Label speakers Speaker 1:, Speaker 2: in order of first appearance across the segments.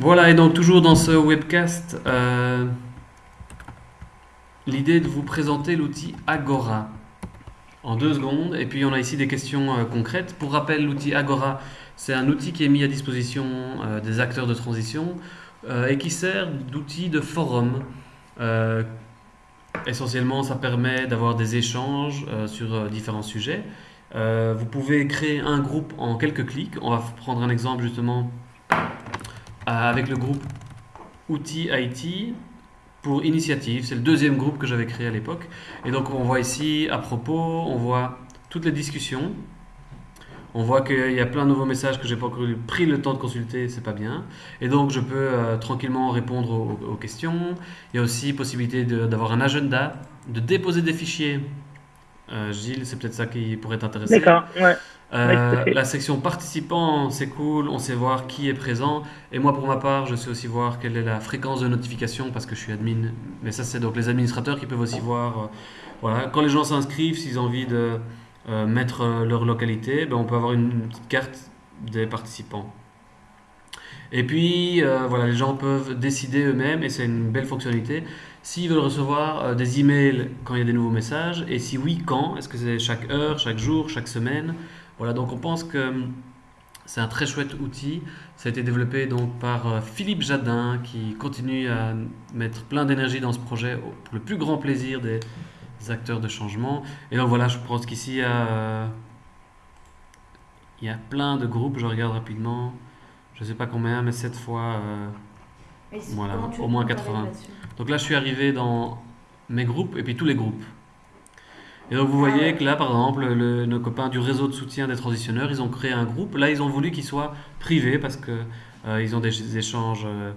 Speaker 1: Voilà, et donc toujours dans ce webcast, euh, l'idée de vous présenter l'outil Agora en deux secondes. Et puis on a ici des questions euh, concrètes. Pour rappel, l'outil Agora, c'est un outil qui est mis à disposition euh, des acteurs de transition et qui sert d'outil de forum. Essentiellement, ça permet d'avoir des échanges sur différents sujets. Vous pouvez créer un groupe en quelques clics. On va prendre un exemple justement avec le groupe Outils IT pour initiative. C'est le deuxième groupe que j'avais créé à l'époque. Et donc on voit ici à propos, on voit toutes les discussions. On voit qu'il y a plein de nouveaux messages que j'ai pas pris le temps de consulter, c'est pas bien. Et donc je peux euh, tranquillement répondre aux, questions. Il y a aussi possibilité d'avoir un agenda, de déposer des fichiers. Euh, Gilles, c'est peut-être ça qui pourrait t'intéresser.
Speaker 2: D'accord, ouais.
Speaker 1: Euh, la section participants, c'est cool, on sait voir qui est présent. Et moi, pour ma part, je sais aussi voir quelle est la fréquence de notification parce que je suis admin. Mais ça, c'est donc les administrateurs qui peuvent aussi voir. euh, voilà, quand les gens s'inscrivent, s'ils ont envie de euh, mettre leur localité, ben, on peut avoir une, petite carte des participants. Et puis, voilà, les gens peuvent décider eux-mêmes, et c'est une belle fonctionnalité, s'ils veulent recevoir des emails quand il y a des nouveaux messages, et si oui, quand? Est-ce que c'est chaque heure, chaque jour, chaque semaine? Voilà, donc on pense que hum, c'est un très chouette outil. Ça a été développé donc par euh, Philippe Jadin, qui continue à mettre plein d'énergie dans ce projet pour le plus grand plaisir des acteurs de changement. Et donc voilà, je pense qu'ici, il y a, euh, il y a plein de groupes, je regarde rapidement, je sais pas combien, mais cette fois... euh, Voilà, au moins
Speaker 3: comment t'arrives
Speaker 1: 80.
Speaker 3: là-dessus?
Speaker 1: Donc là, je suis arrivé dans mes groupes et puis tous les groupes. Et donc vous
Speaker 3: Ah
Speaker 1: voyez
Speaker 3: ouais.
Speaker 1: que là, par exemple, le- nos copains du réseau de soutien des transitionneurs, ils ont créé un groupe. Là, ils ont voulu qu'il soit privé parce que euh, ils ont des échanges euh,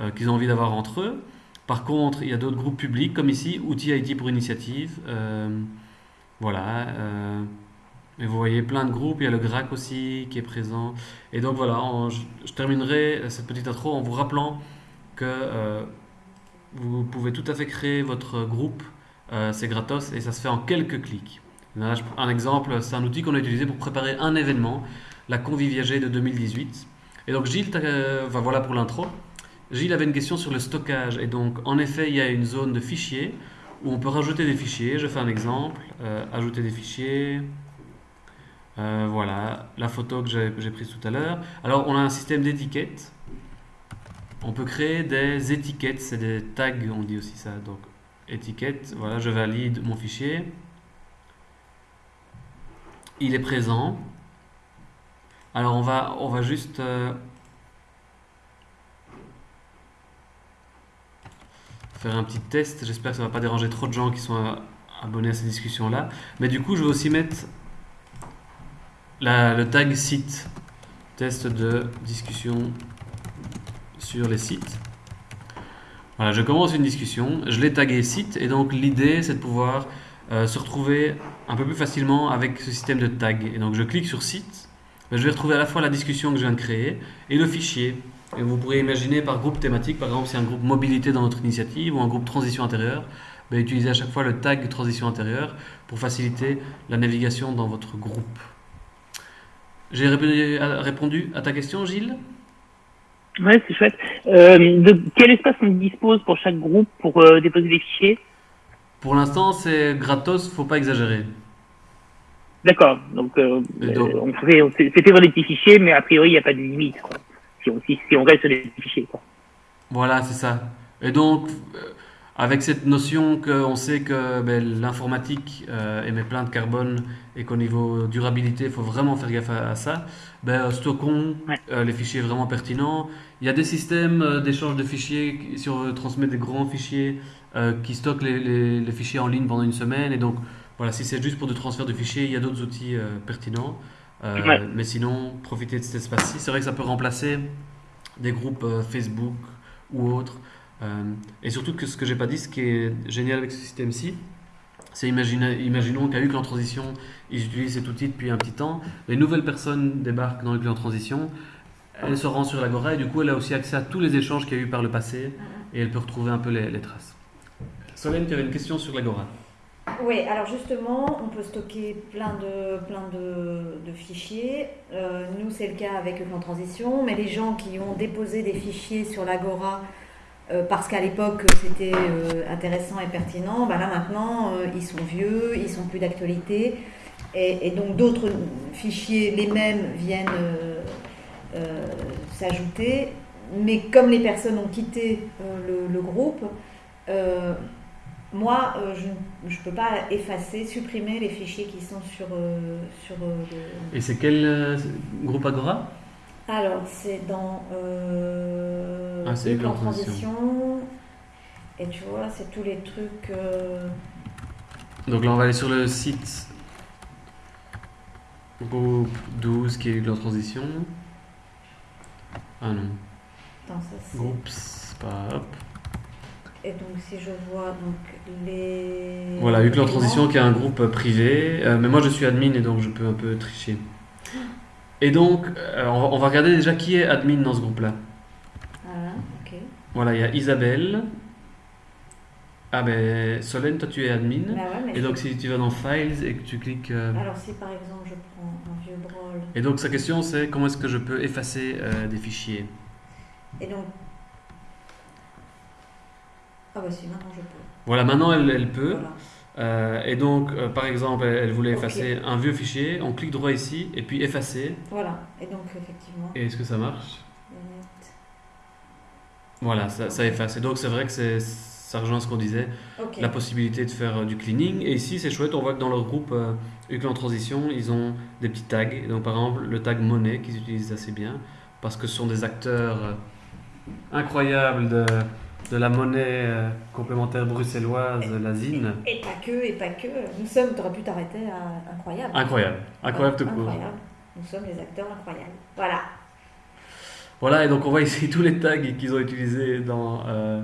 Speaker 1: euh, qu'ils ont envie d'avoir entre eux. Par contre, il y a d'autres groupes publics, comme ici, Outils IT pour Initiative. Euh, voilà. et vous voyez plein de groupes. Il y a le GRAC aussi qui est présent. Et donc voilà, je, je terminerai cette petite intro en vous rappelant que vous pouvez tout à fait créer votre groupe. Euh, c'est gratos et ça se fait en quelques clics. Un exemple, c'est un outil qu'on a utilisé pour préparer un événement, la Conviviagé de 2018. Et donc Gilles, euh, voilà pour l'intro. Gilles avait une question sur le stockage. Et donc, en effet, il y a une zone de fichiers où on peut rajouter des fichiers. Je fais un exemple. Euh, ajouter des fichiers. Voilà, la photo que j'ai prise tout à l'heure. Alors, on a un système d'étiquettes. On peut créer des étiquettes, c'est des tags, on dit aussi ça. Donc, étiquette, voilà, je valide mon fichier. Il est présent. Alors, on va, on va juste euh, faire un petit test. J'espère que ça va pas déranger trop de gens qui sont euh, abonnés à ces discussions-là. Mais du coup, je vais aussi mettre la- le tag site. Test de discussion sur les sites. Voilà, je commence une discussion, je l'ai tagué site, et donc l'idée c'est de pouvoir euh, se retrouver un peu plus facilement avec ce système de tag. Et donc je clique sur site, je vais retrouver à la fois la discussion que je viens de créer et le fichier. Et vous pourrez imaginer par groupe thématique, par exemple si un groupe mobilité dans notre initiative ou un groupe transition intérieure, ben, utilisez à chaque fois le tag transition intérieure pour faciliter la navigation dans votre groupe. J'ai répondu répondu à ta question, Gilles?
Speaker 2: Ouais, c'est chouette. Euh, de quel espace on dispose pour chaque groupe pour euh, déposer des fichiers?
Speaker 1: Pour l'instant, c'est gratos, faut pas exagérer.
Speaker 2: D'accord. Donc, euh, on fait, on fait, des petits fichiers, mais a priori, il n'y a pas de limite. Quoi. Si, on, si, si on reste sur des petits fichiers. Quoi.
Speaker 1: Voilà, c'est ça. Et donc, avec cette notion qu'on sait que ben, l'informatique euh, émet plein de carbone et qu'au niveau durabilité, il faut vraiment faire gaffe à, à ça, ben, stockons
Speaker 2: Ouais.
Speaker 1: euh, les fichiers vraiment pertinents. Il y a des systèmes euh, d'échange de fichiers, qui- si on veut transmettre des grands fichiers, euh, qui stockent les, les- les fichiers en ligne pendant une semaine. Et donc, voilà, si c'est juste pour du transfert de fichiers, il y a d'autres outils euh, pertinents. Euh,
Speaker 2: Ouais.
Speaker 1: Mais sinon, profitez de cet espace-ci. C'est vrai que ça peut remplacer des groupes euh, Facebook ou autres. Euh, et surtout que ce que j'ai pas dit, ce qui est génial avec ce système-ci, c'est imaginons qu'à Hucle en transition, ils utilisent cet outil depuis un petit temps, les nouvelles personnes débarquent dans Hucle en transition, elle se rend sur l'Agora et du coup elle a aussi accès à tous les échanges qu'il y a eu par le passé et elle peut retrouver un peu les, traces. Solène, tu avais une question sur l'Agora
Speaker 3: Oui, alors justement, on peut stocker plein de, fichiers. Euh, nous, c'est le cas avec le plan transition, mais les gens qui ont déposé des fichiers sur l'Agora euh, parce qu'à l'époque c'était euh, intéressant et pertinent, bah là maintenant ils sont vieux, ils sont plus d'actualité, et, donc d'autres fichiers, les mêmes, viennent s'ajouter. Mais comme les personnes ont quitté le, le, groupe, moi, euh, je ne peux pas effacer, supprimer les fichiers qui sont sur, euh, sur euh,
Speaker 1: Et c'est quel groupe Agora?
Speaker 3: Alors, c'est dans ah, c'est en transition. Et tu vois, c'est tous les trucs.
Speaker 1: Donc là, on va aller sur le site groupe 12 qui est en transition. Ah non.
Speaker 3: Attends, ça,
Speaker 1: Groupe, pas. Hop.
Speaker 3: Et donc, si je vois donc, les.
Speaker 1: Voilà, Uclan Transition qui est un groupe privé. Euh, mais moi, je suis admin et donc je peux un peu tricher. Et donc, euh, on, va, regarder déjà qui est admin dans ce groupe-là.
Speaker 3: Voilà, ok.
Speaker 1: Voilà, il y a Isabelle. Ah ben, Solène, toi tu es admin.
Speaker 3: Bah ouais,
Speaker 1: et donc, si tu vas dans Files et que tu cliques. Euh,
Speaker 3: Alors, si par exemple je prends un vieux brawl.
Speaker 1: Et donc, sa question c'est comment est-ce que je peux effacer des fichiers?
Speaker 3: Et donc, ah bah si, maintenant je peux.
Speaker 1: Voilà, maintenant elle, elle peut. Euh, et donc, euh, par exemple, elle, voulait effacer un vieux fichier, on clique droit ici, et puis effacer.
Speaker 3: Voilà, et donc effectivement.
Speaker 1: Et est-ce que ça marche Voilà, ça, ça, efface. Et donc c'est vrai que c'est, ça rejoint ce qu'on disait, la possibilité de faire euh, du cleaning. Et ici, c'est chouette, on voit que dans leur groupe en Transition, ils ont des petits tags. Et donc par exemple, le tag monnaie qu'ils utilisent assez bien, parce que ce sont des acteurs incroyables de de la monnaie euh, complémentaire bruxelloise, la ZIN.
Speaker 3: Et, pas que, et pas que. Nous sommes, tu aurais pu t'arrêter à incroyable.
Speaker 1: Incroyable, incroyable tout court.
Speaker 3: Nous sommes les acteurs incroyables. Voilà.
Speaker 1: Voilà, et donc on voit ici tous les tags qu'ils ont utilisés dans. Euh...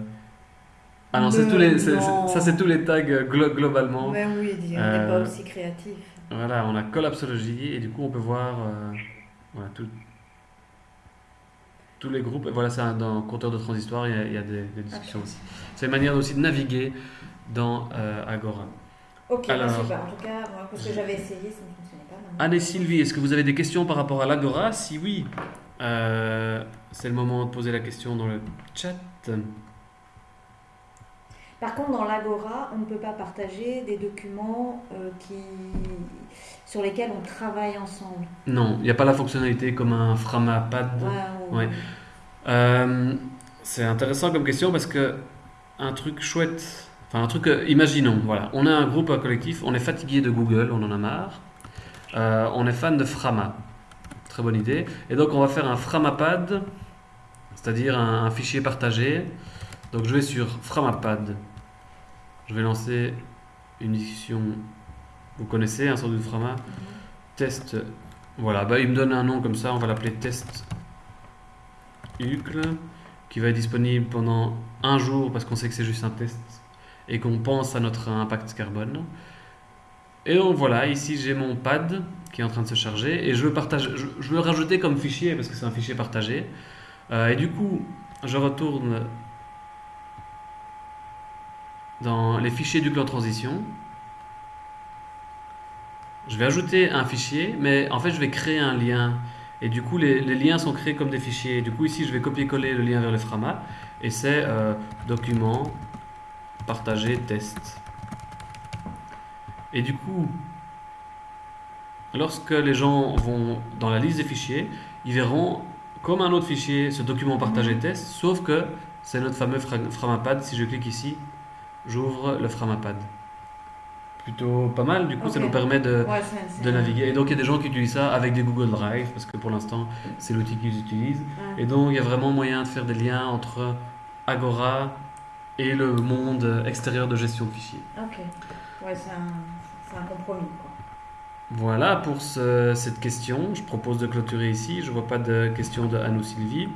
Speaker 1: Ah non, tous les, ça c'est tous les tags euh, globalement.
Speaker 3: Mais oui, on n'est pas euh, aussi créatif.
Speaker 1: Voilà, on a Collapsology et du coup on peut voir voilà, tout, tous les groupes. Voilà, c'est dans compteur de transistor, il y a, des, discussions aussi. C'est une manière aussi de naviguer dans euh, Agora.
Speaker 3: Ok, bah, Alors, En tout cas, moi, parce que j'avais essayé, ça ne fonctionnait pas.
Speaker 1: Anne et Sylvie, est-ce que vous avez des questions par rapport à l'Agora? Si oui, euh, c'est le moment de poser la question dans le chat.
Speaker 3: Par contre, dans l'Agora, on ne peut pas partager des documents euh, qui... sur lesquels on travaille ensemble.
Speaker 1: Non, il n'y a pas la fonctionnalité comme un Framapad. Ouais, euh, c'est intéressant comme question parce que un truc chouette, enfin un truc, euh, imaginons, voilà, on a un groupe un collectif, on est fatigué de Google, on en a marre, on est fan de Frama. Très bonne idée. Et donc on va faire un Framapad, c'est-à-dire un, un fichier partagé. Donc je vais sur Framapad. Je vais lancer une discussion. Vous connaissez un sort de Frama Test. Voilà, bah, il me donne un nom comme ça, on va l'appeler test UCL, qui va être disponible pendant un jour parce qu'on sait que c'est juste un test et qu'on pense à notre impact carbone. Et donc voilà, ici j'ai mon pad qui est en train de se charger et je veux, partager, je, veux le rajouter comme fichier parce que c'est un fichier partagé. Euh, et du coup, je retourne dans les fichiers du plan transition. Je vais ajouter un fichier, mais en fait je vais créer un lien. Et du coup les, liens sont créés comme des fichiers. du coup ici je vais copier-coller le lien vers le Frama. Et c'est euh, document, partager, test. Et du coup, lorsque les gens vont dans la liste des fichiers, ils verront comme un autre fichier ce document partagé test, sauf que c'est notre fameux Framapad. Si je clique ici, j'ouvre le Framapad. Plutôt pas mal, du coup ça nous permet de, de naviguer. Et donc il y a des gens qui utilisent ça avec des Google Drive, parce que pour l'instant c'est l'outil qu'ils utilisent. Et donc il y a vraiment moyen de faire des liens entre Agora et le monde extérieur de gestion de fichiers.
Speaker 3: Ok, ouais, c'est un, un, compromis. Quoi.
Speaker 1: Voilà pour ce, cette question. Je propose de clôturer ici. Je ne vois pas de questions de Anne ou Sylvie.